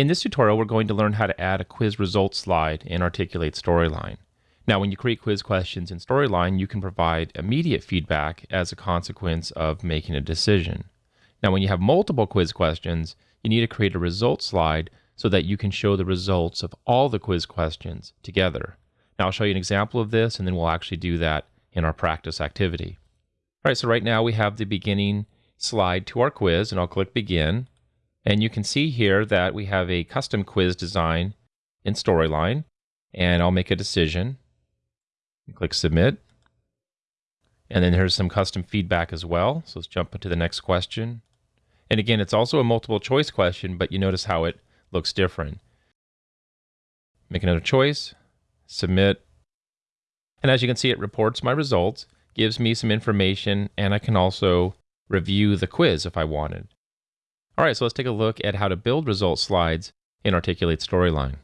In this tutorial, we're going to learn how to add a quiz results slide in Articulate Storyline. Now, when you create quiz questions in Storyline, you can provide immediate feedback as a consequence of making a decision. Now, when you have multiple quiz questions, you need to create a results slide so that you can show the results of all the quiz questions together. Now, I'll show you an example of this, and then we'll actually do that in our practice activity. All right, so right now we have the beginning slide to our quiz, and I'll click Begin. And you can see here that we have a custom quiz design in Storyline. And I'll make a decision. Click Submit. And then here's some custom feedback as well. So let's jump into the next question. And again, it's also a multiple choice question, but you notice how it looks different. Make another choice, submit. And as you can see, it reports my results, gives me some information, and I can also review the quiz if I wanted. All right, so let's take a look at how to build result slides in Articulate Storyline.